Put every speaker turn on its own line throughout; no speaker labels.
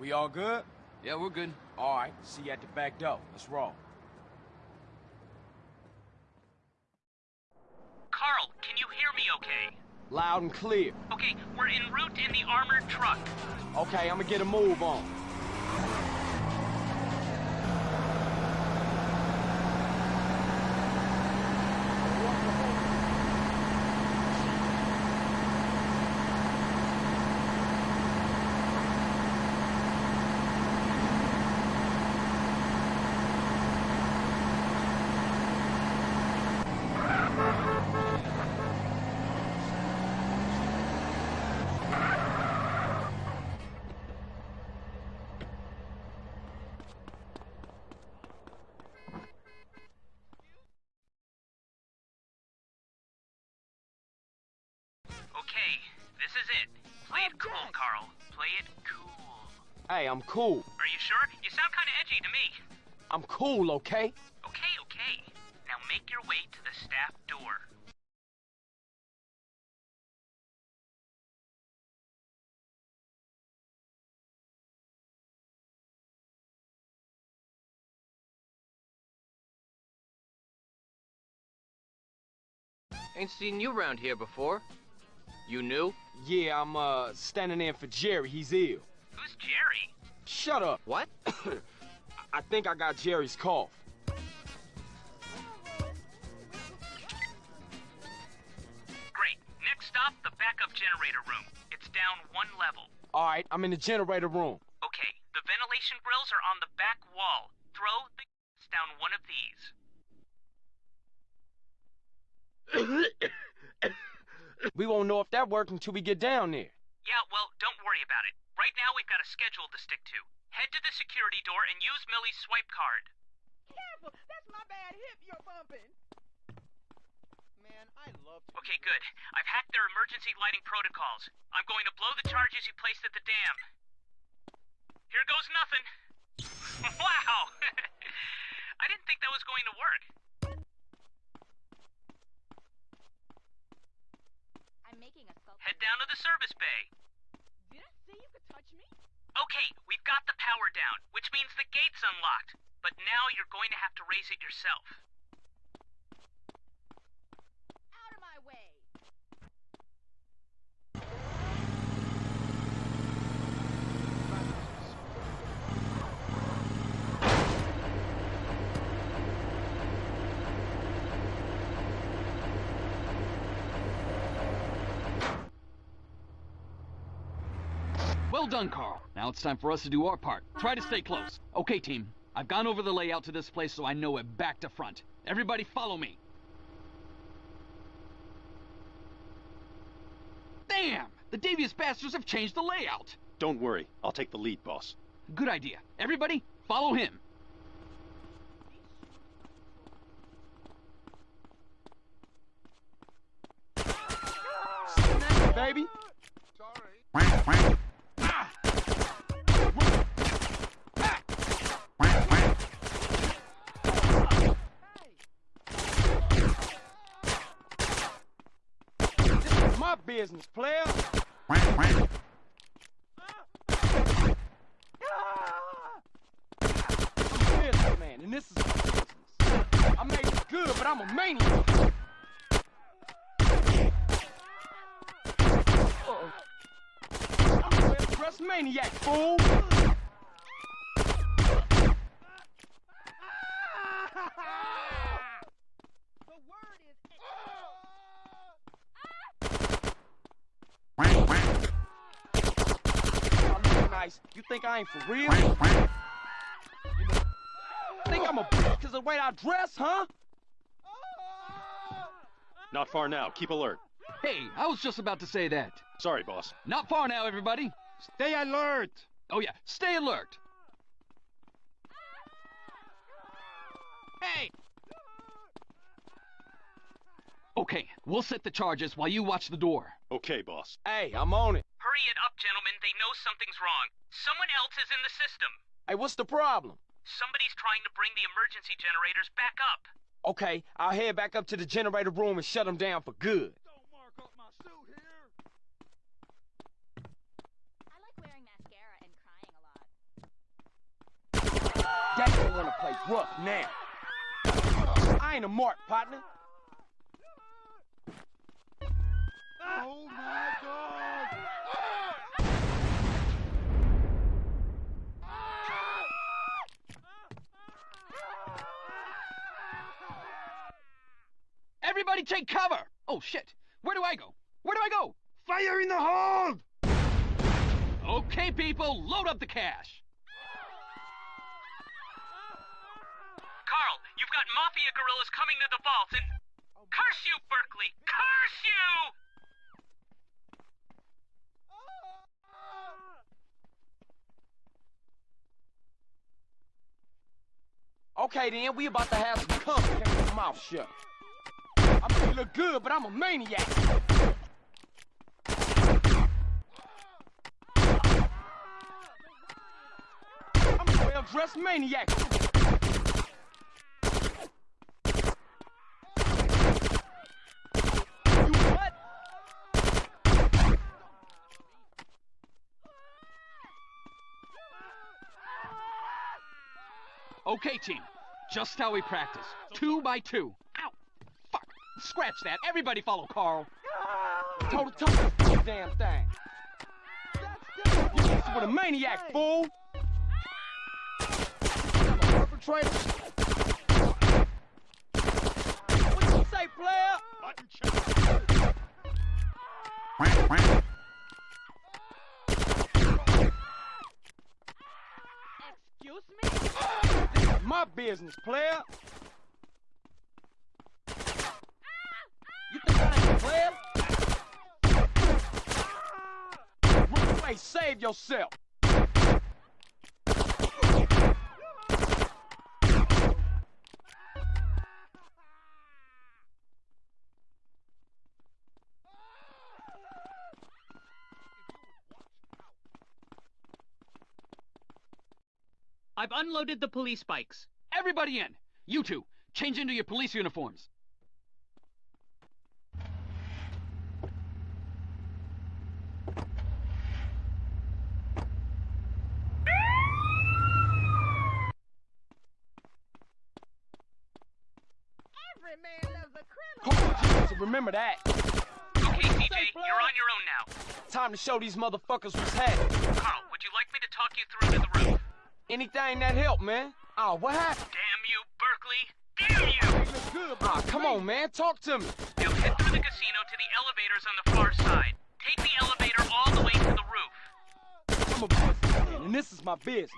We all good?
Yeah, we're good.
All right, see you at the back door. Let's roll.
Carl, can you hear me okay?
Loud and clear.
Okay, we're en route in the armored truck.
Okay, I'm gonna get a move on.
Okay, this is it. Play it cool, Carl. Play it cool.
Hey, I'm cool.
Are you sure? You sound kind of edgy to me.
I'm cool, okay?
Okay, okay. Now make your way to the staff door.
Ain't seen you around here before. You new?
Yeah, I'm, uh, standing in for Jerry. He's ill.
Who's Jerry?
Shut up.
What?
I think I got Jerry's cough.
Great. Next stop, the backup generator room. It's down one level.
All right, I'm in the generator room.
Okay, the ventilation grills are on the back wall. Throw the down one of these.
We won't know if that worked until we get down there.
Yeah, well, don't worry about it. Right now we've got a schedule to stick to. Head to the security door and use Millie's swipe card.
Careful! That's my bad hip you're bumping. Man, I love to
Okay, good. I've hacked their emergency lighting protocols. I'm going to blow the charges you placed at the dam. Here goes nothing. wow! I didn't think that was going to work.
I'm making a sculpture.
Head down to the service bay.
Touch me?
Okay, we've got the power down, which means the gate's unlocked. But now you're going to have to raise it yourself.
Out of my way.
Well done, Carl. Now it's time for us to do our part. Try to stay close. Okay, team. I've gone over the layout to this place so I know it back to front. Everybody follow me. Damn! The devious bastards have changed the layout.
Don't worry. I'll take the lead, boss.
Good idea. Everybody, follow him.
Baby? This business, player. I'm a businessman, and this is my business. I made it good, but I'm a maniac. Uh-oh. I'm a maniac, fool.
The word is.
I look nice. You think I ain't for real? Think I'm a bitch because of the way I dress, huh?
Not far now. Keep alert.
Hey, I was just about to say that.
Sorry, boss.
Not far now, everybody.
Stay alert!
Oh yeah, stay alert.
Hey!
Okay, we'll set the charges while you watch the door.
Okay, boss.
Hey, I'm on it
hurry it up, gentlemen. They know something's wrong. Someone else is in the system.
Hey, what's the problem?
Somebody's trying to bring the emergency generators back up.
Okay, I'll head back up to the generator room and shut them down for good.
Don't mark up my suit here.
I like wearing mascara and crying a lot.
That don't want to play rough now. I ain't a mark, partner.
Oh my god!
Everybody take cover! Oh shit! Where do I go? Where do I go?
Fire in the hold!
Okay, people, load up the cash.
Carl, you've got mafia gorillas coming to the vault and. Curse you, Berkley! Curse you!
Okay then, we about to have some company. Keep your mouth shut. I may look good, but I'm a maniac. I'm a well-dressed maniac.
Okay, team. Just how we practice. Two by two. Scratch that. Everybody follow Carl.
Toe to toe, damn thing. You messing with a maniac, fool. Perpetrator. What you say, player?
Button check.
Excuse me?
This is my business, player. You think I ain't a player? Save yourself.
I've unloaded the police bikes.
Everybody in. You two, change into your police uniforms.
Every man loves a criminal.
Come on, so remember that.
Okay, CJ, you're on your own now.
Time to show these motherfuckers what's happening.
Carl, would you like me to talk you through to the roof?
Anything that help, man. Oh, what happened?
Damn you, Berkley! Damn you!
You look good, Ah, come on, man. Talk to me.
Now head through the casino to the elevators on the far side. Take the elevator all the way to the roof.
I'm a businessman, and this is my business.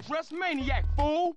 Well-dressed maniac, fool.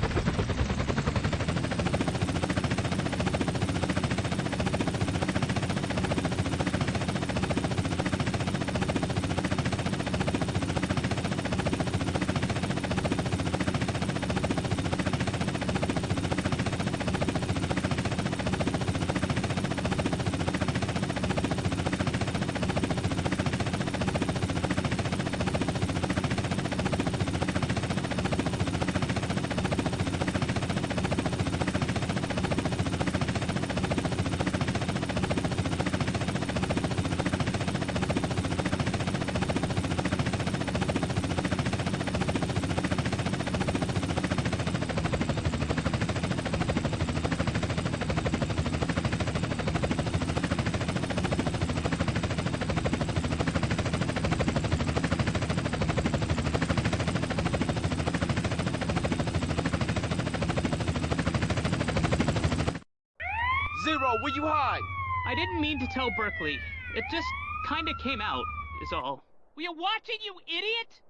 you hide?
I didn't mean to tell Berkley. It just kinda came out, is all.
We are watching, you idiot!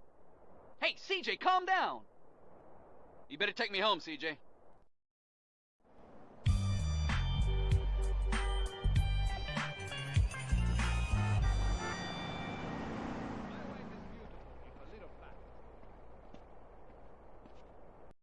Hey, CJ, calm down! You better take me home, CJ.